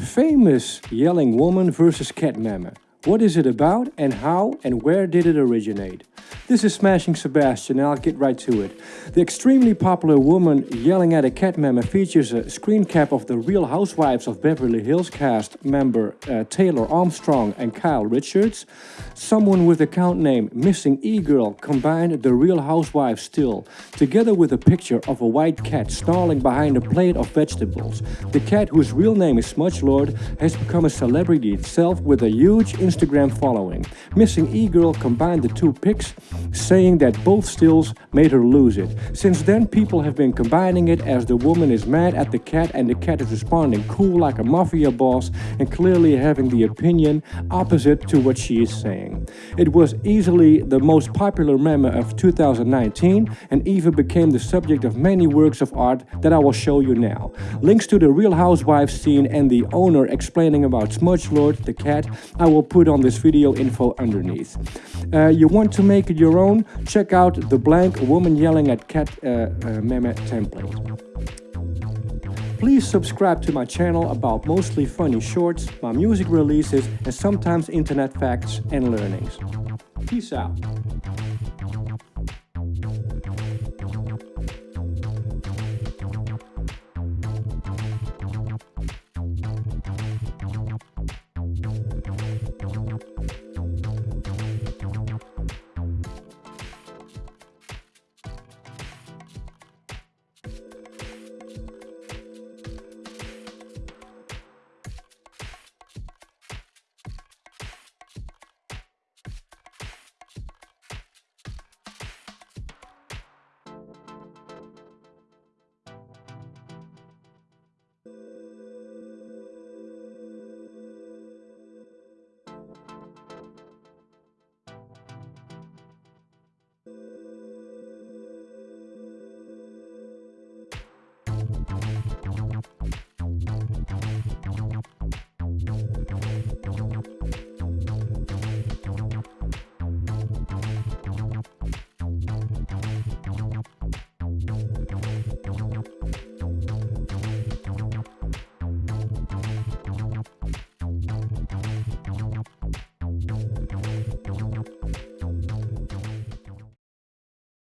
Famous yelling woman versus cat Mama. What is it about and how and where did it originate? This is Smashing Sebastian and I'll get right to it. The extremely popular woman yelling at a cat meme features a screen cap of the Real Housewives of Beverly Hills cast member uh, Taylor Armstrong and Kyle Richards. Someone with the account name Missing E-Girl combined the Real Housewives still, together with a picture of a white cat snarling behind a plate of vegetables. The cat, whose real name is Smudge Lord, has become a celebrity itself with a huge Instagram following. Missing E-Girl combined the two pics, saying that both stills made her lose it. Since then people have been combining it as the woman is mad at the cat and the cat is responding cool like a mafia boss and clearly having the opinion opposite to what she is saying. It was easily the most popular meme of 2019 and even became the subject of many works of art that I will show you now. Links to the Real Housewives scene and the owner explaining about Smudge Lord, the cat, I will put on this video info underneath. Uh, you want to make it your own? Check out the blank woman yelling at cat uh, uh, meme template. Please subscribe to my channel about mostly funny shorts, my music releases and sometimes internet facts and learnings. Peace out.